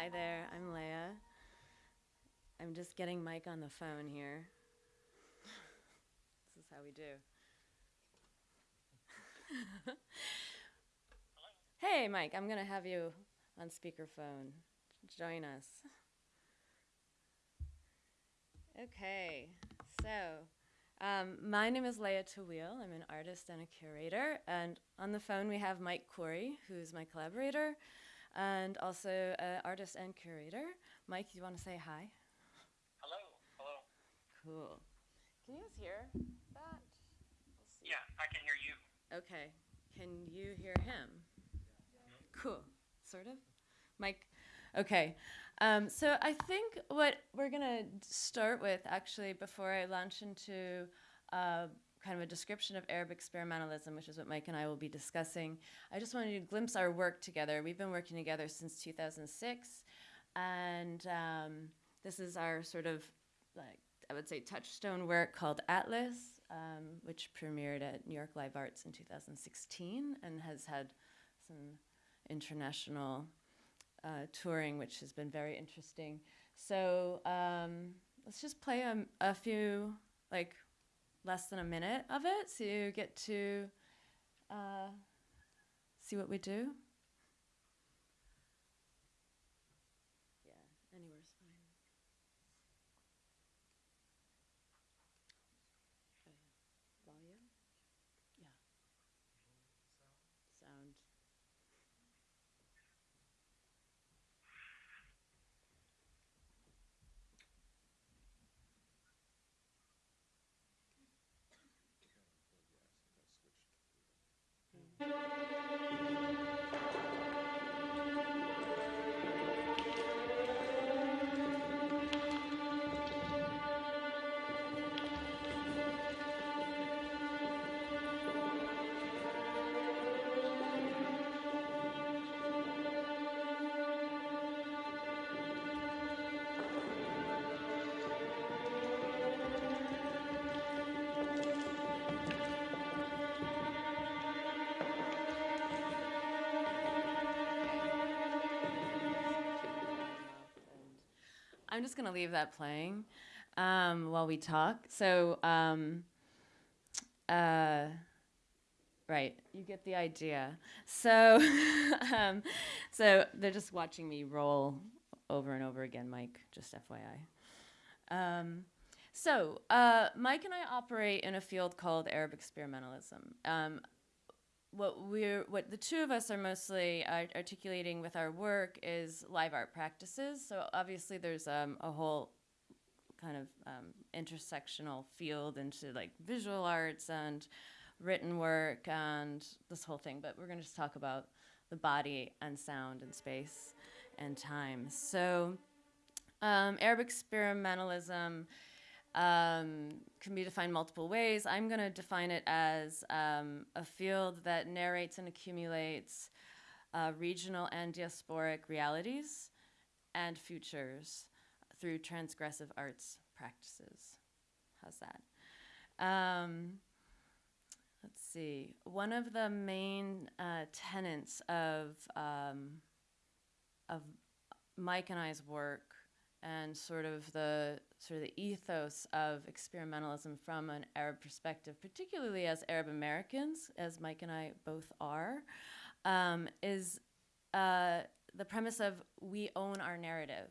Hi there, I'm Leyya. I'm just getting Mike on the phone here. this is how we do. hey, Mike, I'm going to have you on speakerphone. Join us. Okay, so um, my name is Leyya Tawil. I'm an artist and a curator. And on the phone, we have Mike Khoury, who's my collaborator and also an artist and curator. Mike, you want to say hi? Hello. Hello. Cool. Can you guys hear that? Yeah, I can hear you. Okay. Can you hear him? Cool. Sort of. Mike. Okay. Um, so I think what we're gonna start with, actually, before I launch into uh, kind of a description of Arab experimentalism, which is what Mike and I will be discussing. I just wanted to glimpse our work together. We've been working together since 2006, and um, this is our sort of like I would say touchstone work called Atlas, um, which premiered at New York Live Arts in 2016 and has had some international uh, touring, which has been very interesting. So um, let's just play a, a few like less than a minute of it so you get to uh, see what we do. I'm just gonna leave that playing um, while we talk. So, um, uh, right, you get the idea. So, um, so they're just watching me roll over and over again, Mike. Just FYI. Um, so, uh, Mike and I operate in a field called Arab experimentalism. What we're what the two of us are mostly art articulating with our work is live art practices. So obviously there's um, a whole kind of um, intersectional field into like visual arts and written work and this whole thing. But we're going to just talk about the body and sound and space and time. So um, Arab experimentalism um, can be defined multiple ways. I'm going to define it as um, a field that narrates and accumulates uh, regional and diasporic realities and futures through transgressive arts practices. How's that? Um, let's see. One of the main uh, tenets of um, of Mike and I's work and sort of the sort of the ethos of experimentalism from an Arab perspective, particularly as Arab Americans, as Mike and I both are, um, is uh, the premise of we own our narrative.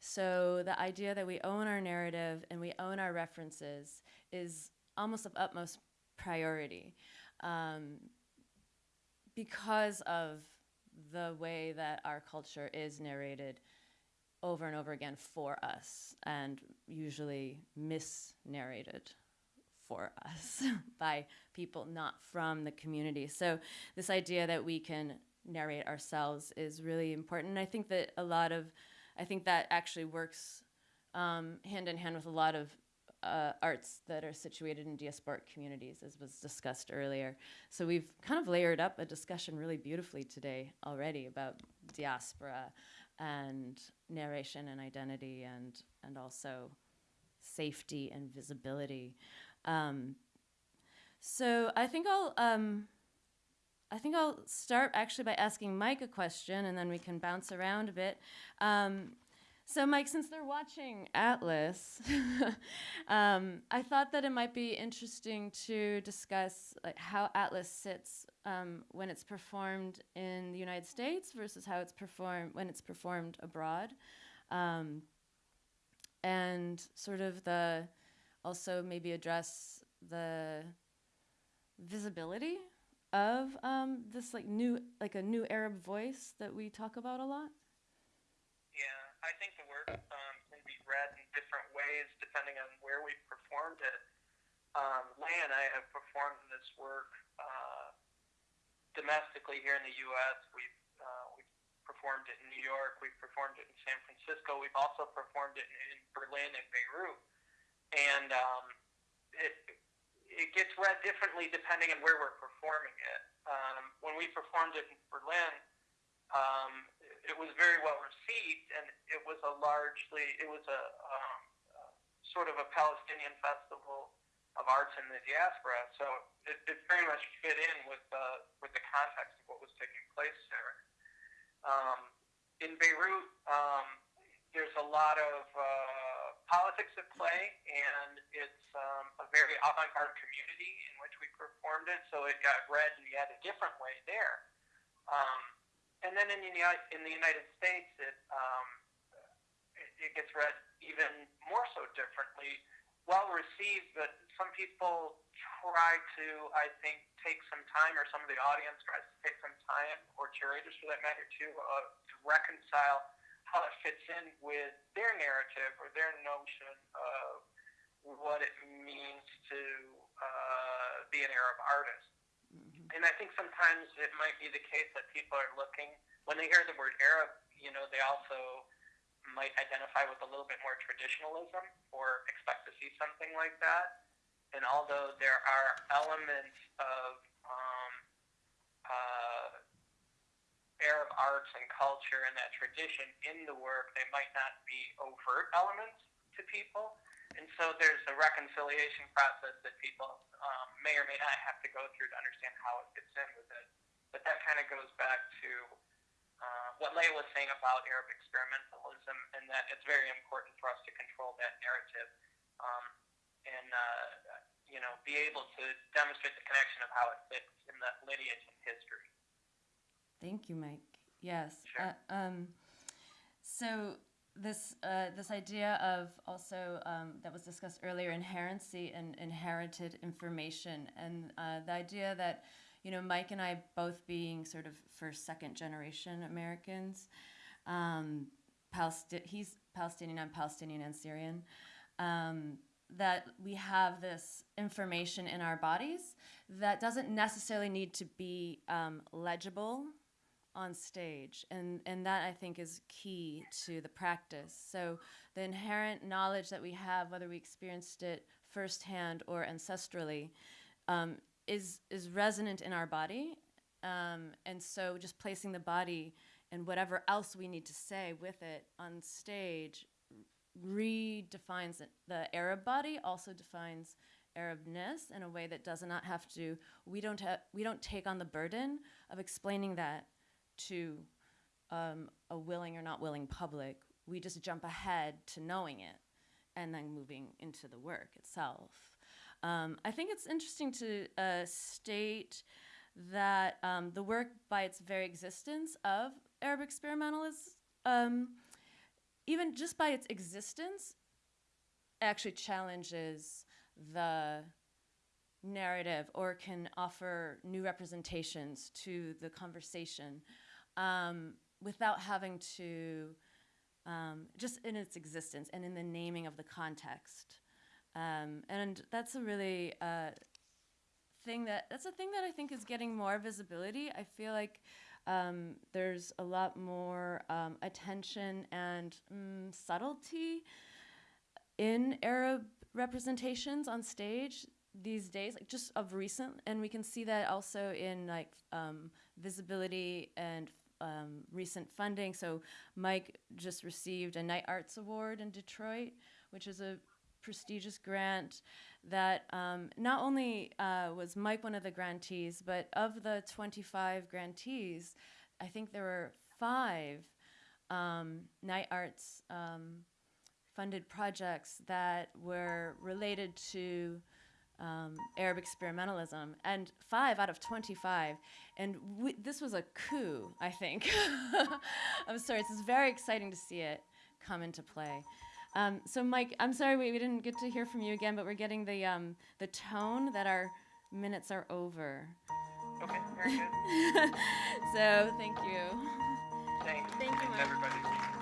So the idea that we own our narrative and we own our references is almost of utmost priority um, because of the way that our culture is narrated over and over again for us and usually misnarrated for us by people not from the community. So this idea that we can narrate ourselves is really important. And I think that a lot of, I think that actually works um, hand in hand with a lot of uh, arts that are situated in diasporic communities, as was discussed earlier. So we've kind of layered up a discussion really beautifully today already about diaspora and narration and identity and and also safety and visibility. Um, so I think I'll um, I think I'll start actually by asking Mike a question, and then we can bounce around a bit. Um, so, Mike, since they're watching Atlas, um, I thought that it might be interesting to discuss like how Atlas sits um, when it's performed in the United States versus how it's performed when it's performed abroad, um, and sort of the also maybe address the visibility of um, this like new like a new Arab voice that we talk about a lot. I think the work um, can be read in different ways depending on where we performed it. Um, Leigh and I have performed this work uh, domestically here in the U.S. We've uh, we've performed it in New York. We've performed it in San Francisco. We've also performed it in Berlin and Beirut. And um, it it gets read differently depending on where we're performing it. Um, when we performed it in Berlin, um, it was very well received, and it was a largely it was a um, uh, sort of a Palestinian festival of arts in the diaspora. So it, it very much fit in with uh, with the context of what was taking place there. Um, in Beirut, um, there's a lot of uh, politics at play, and it's um, a very avant-garde community in which we performed it. So it got read in yet a different way there. Um, and then in the in the United States, it, um, it it gets read even more so differently, well received. But some people try to, I think, take some time, or some of the audience tries to take some time, or curators for that matter too, uh, to reconcile how it fits in with their narrative or their notion of what it means to uh, be an Arab artist. And I think sometimes it might be the case that people are looking, when they hear the word Arab, you know, they also might identify with a little bit more traditionalism or expect to see something like that. And although there are elements of um, uh, Arab arts and culture and that tradition in the work, they might not be overt elements to people. And so there's a reconciliation process that people um, may or may not have to go through to understand how it fits in with it. But that kind of goes back to uh, what Leigh was saying about Arab experimentalism and that it's very important for us to control that narrative um, and, uh, you know, be able to demonstrate the connection of how it fits in the lineage and history. Thank you, Mike. Yes. Sure. Uh, um, so this uh, this idea of also um, that was discussed earlier, inherency and inherited information, and uh, the idea that you know Mike and I both being sort of first, second generation Americans. Um, he's Palestinian, I'm Palestinian and Syrian. Um, that we have this information in our bodies that doesn't necessarily need to be um, legible on stage and and that i think is key to the practice so the inherent knowledge that we have whether we experienced it firsthand or ancestrally um, is is resonant in our body um, and so just placing the body and whatever else we need to say with it on stage redefines it. the arab body also defines arabness in a way that does not have to we don't have we don't take on the burden of explaining that to um, a willing or not willing public. We just jump ahead to knowing it and then moving into the work itself. Um, I think it's interesting to uh, state that um, the work, by its very existence of Arab experimentalism, um, even just by its existence, actually challenges the narrative or can offer new representations to the conversation um, without having to, um, just in its existence and in the naming of the context. Um, and that's a really uh, thing that, that's a thing that I think is getting more visibility. I feel like um, there's a lot more um, attention and mm, subtlety in Arab representations on stage these days, like just of recent, and we can see that also in like um, visibility and um, recent funding. So Mike just received a Knight Arts Award in Detroit, which is a prestigious grant that um, not only uh, was Mike one of the grantees, but of the 25 grantees, I think there were five um, Knight Arts um, funded projects that were related to um, Arab experimentalism, and five out of 25. And we, this was a coup, I think, of sorts. It's very exciting to see it come into play. Um, so, Mike, I'm sorry we, we didn't get to hear from you again, but we're getting the, um, the tone that our minutes are over. Okay, very good. so, thank you. Thanks. Thank you, Thanks, everybody.